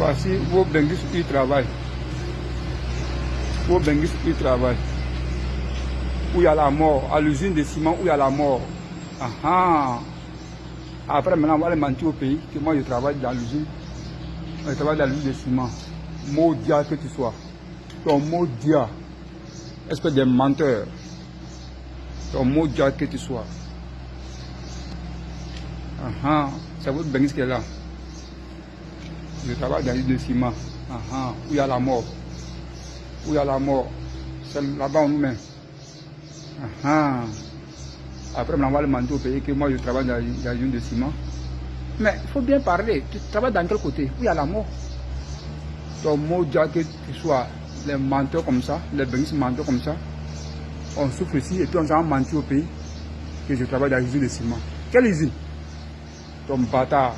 Voici vos bengus qui travaillent. Vos bengus qui travaillent. Où il y a la mort, à l'usine de ciment où il y a la mort. Ah ah. Après, maintenant, on va aller mentir au pays que moi je travaille dans l'usine. Je travaille dans l'usine de ciment. Maudia que tu sois. Ton maudia. Espèce de menteur. Ton maudia que tu sois. Ah ah. C'est votre bengus qui est là. Je travaille dans l'usine de ciment. Où il y a la mort. Où il y a la mort. C'est là-bas où nous met. Après, on va le mentir au pays que moi je travaille dans la l'usine de ciment. Mais il faut bien parler. Tu travailles dans quel côté? Où il y a la mort? Ton mot déjà que tu sois les menteurs comme ça, les bénisses menteurs comme ça, on souffre ici et puis on s'en mentir au pays que je travaille dans l'usine de ciment. Quelle usine? Ton bâtard.